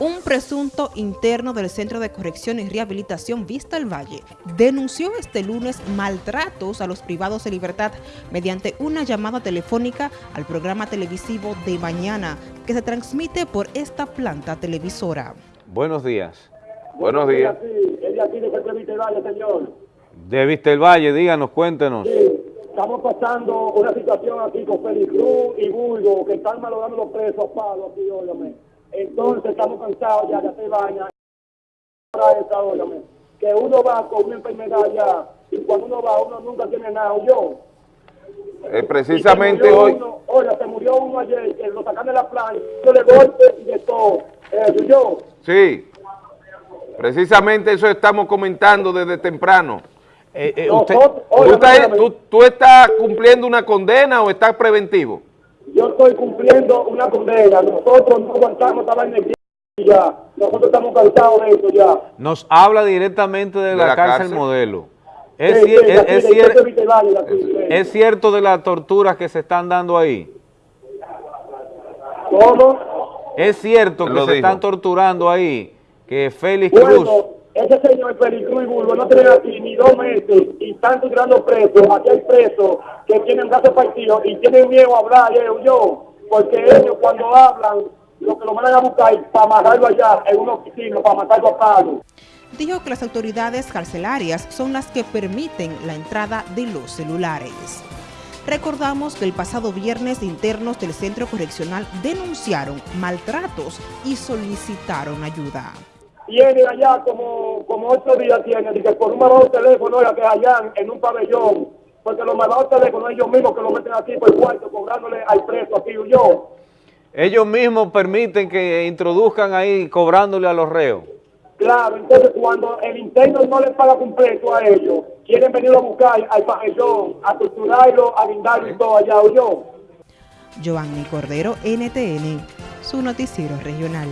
Un presunto interno del Centro de Corrección y Rehabilitación Vista el Valle denunció este lunes maltratos a los privados de libertad mediante una llamada telefónica al programa televisivo de mañana que se transmite por esta planta televisora. Buenos días. Buenos días. Ella aquí de Vista el Valle, señor. De Vista el Valle, díganos, cuéntenos. Sí, estamos pasando una situación aquí con Félix Cruz y Bulgo que están malogrando los presos a palos aquí, óyame entonces estamos cansados ya de hacer baña. Que uno va con una enfermedad ya y cuando uno va uno nunca tiene nada. Yo. Eh, precisamente hoy. oye, se murió uno ayer que lo sacan de la playa, de golpe y de todo. Eh, yo. Sí. Precisamente eso estamos comentando desde temprano. Eh, eh usted, ¿tú, estás cumpliendo una condena o estás preventivo? Yo estoy cumpliendo una condena. Nosotros no aguantamos esta vaina ya. Nosotros estamos cansados de esto ya. Nos habla directamente de, la, cárcel, modelo. Es, es, cierto de las torturas que se están dando ahí. ¿Cómo? Es cierto que se están torturando ahí, que Félix Cruz ese señor Félix y Bulbo no tiene aquí ni dos meses y están tirando presos. Aquí hay presos que tienen brazos partidos y tienen miedo a hablar, yo, yo, porque ellos cuando hablan, lo que lo van a buscar es para amarrarlo allá en un oficina, para matarlo a palo. Dijo que las autoridades carcelarias son las que permiten la entrada de los celulares. Recordamos que el pasado viernes internos del centro correccional denunciaron maltratos y solicitaron ayuda tiene allá como, como ocho días, tiene, que por un teléfono era que allá en un pabellón, porque los malvados teléfonos ellos mismos que lo meten aquí por el cuarto, cobrándole al preso, aquí yo. Ellos mismos permiten que introduzcan ahí cobrándole a los reos. Claro, entonces cuando el interno no les paga completo a ellos, quieren venir a buscar al pabellón, a torturarlo, a guindarlo y todo allá, yo. Giovanni Cordero, NTN, su noticiero regional.